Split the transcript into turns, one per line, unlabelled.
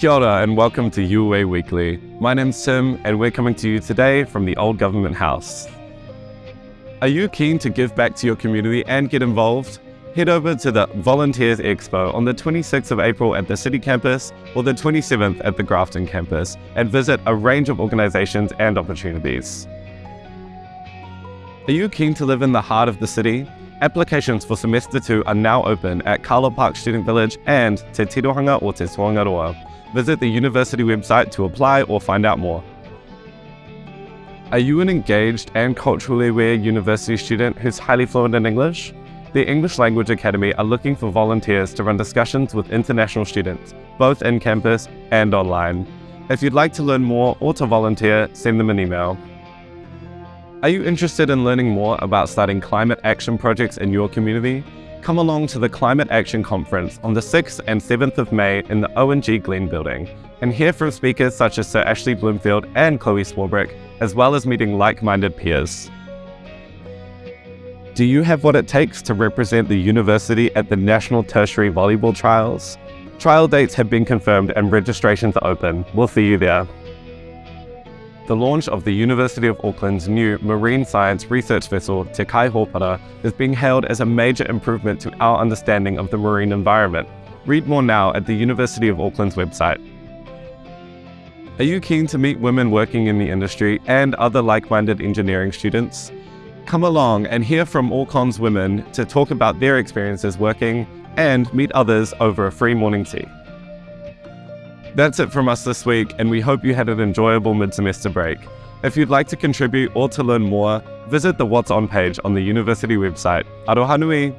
Kia ora and welcome to UA Weekly. My name's Tim and we're coming to you today from the Old Government House. Are you keen to give back to your community and get involved? Head over to the Volunteers Expo on the 26th of April at the City campus or the 27th at the Grafton campus and visit a range of organisations and opportunities. Are you keen to live in the heart of the city? Applications for semester 2 are now open at Carlaw Park Student Village and Te Tirohanga o Te Tōangaroa. Visit the university website to apply or find out more. Are you an engaged and culturally aware university student who's highly fluent in English? The English Language Academy are looking for volunteers to run discussions with international students, both in campus and online. If you'd like to learn more or to volunteer, send them an email. Are you interested in learning more about starting climate action projects in your community? Come along to the Climate Action Conference on the 6th and 7th of May in the Owen G Glenn building and hear from speakers such as Sir Ashley Bloomfield and Chloe Swarbrick, as well as meeting like-minded peers. Do you have what it takes to represent the university at the National Tertiary Volleyball Trials? Trial dates have been confirmed and registrations are open. We'll see you there. The launch of the University of Auckland's new marine science research vessel, Te Kai Hōpara, is being hailed as a major improvement to our understanding of the marine environment. Read more now at the University of Auckland's website. Are you keen to meet women working in the industry and other like-minded engineering students? Come along and hear from Aurecon's women to talk about their experiences working and meet others over a free morning tea. That's it from us this week, and we hope you had an enjoyable mid-semester break. If you'd like to contribute or to learn more, visit the What's On page on the university website. Aroha nui!